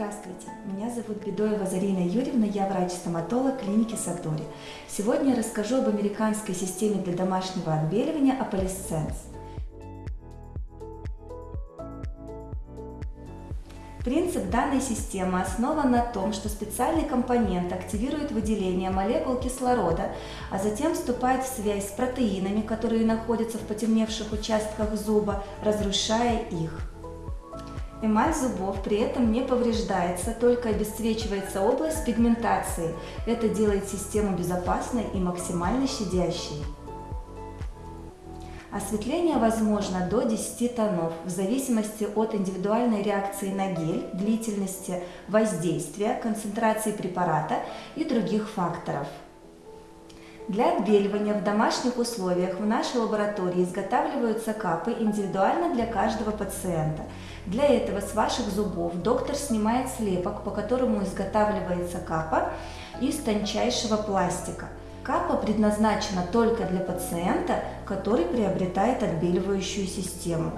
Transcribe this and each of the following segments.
Здравствуйте, меня зовут Бедоева Зарина Юрьевна, я врач-стоматолог клиники Сатори. Сегодня я расскажу об американской системе для домашнего отбеливания Apolissense. Принцип данной системы основан на том, что специальный компонент активирует выделение молекул кислорода, а затем вступает в связь с протеинами, которые находятся в потемневших участках зуба, разрушая их. Эмаль зубов при этом не повреждается, только обесцвечивается область пигментации. Это делает систему безопасной и максимально щадящей. Осветление возможно до 10 тонов в зависимости от индивидуальной реакции на гель, длительности воздействия, концентрации препарата и других факторов. Для отбеливания в домашних условиях в нашей лаборатории изготавливаются капы индивидуально для каждого пациента. Для этого с ваших зубов доктор снимает слепок, по которому изготавливается капа из тончайшего пластика. Капа предназначена только для пациента, который приобретает отбеливающую систему.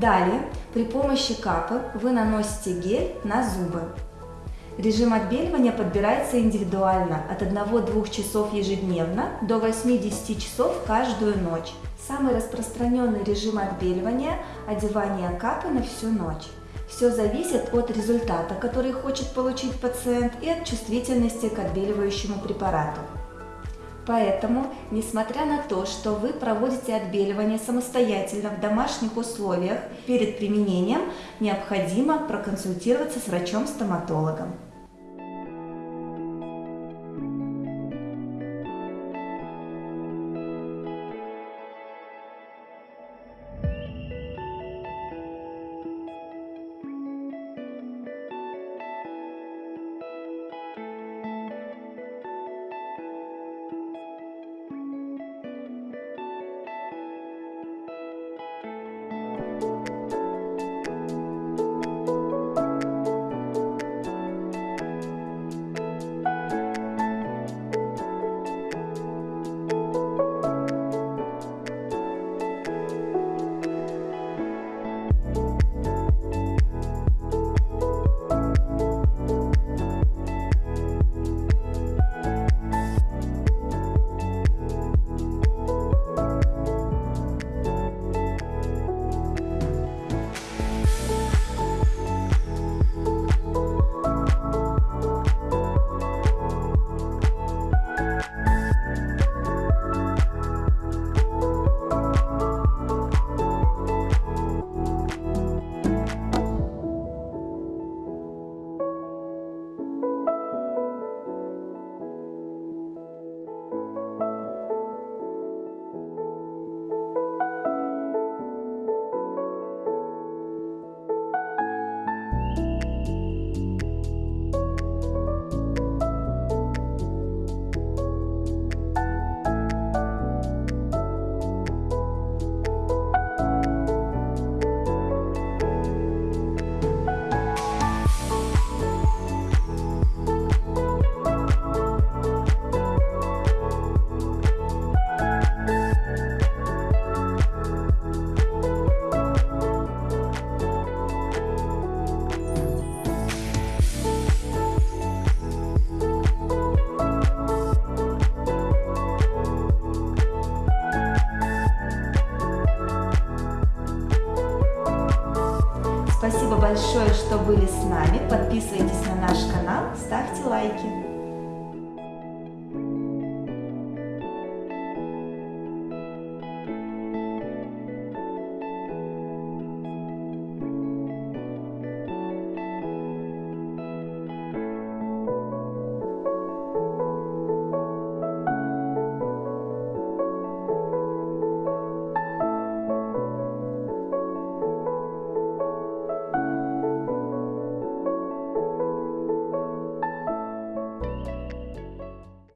Далее, при помощи капы вы наносите гель на зубы. Режим отбеливания подбирается индивидуально от 1-2 часов ежедневно до 8-10 часов каждую ночь. Самый распространенный режим отбеливания – одевание капы на всю ночь. Все зависит от результата, который хочет получить пациент и от чувствительности к отбеливающему препарату. Поэтому, несмотря на то, что вы проводите отбеливание самостоятельно в домашних условиях, перед применением необходимо проконсультироваться с врачом-стоматологом. Спасибо большое, что были с нами. Подписывайтесь на наш канал, ставьте лайки.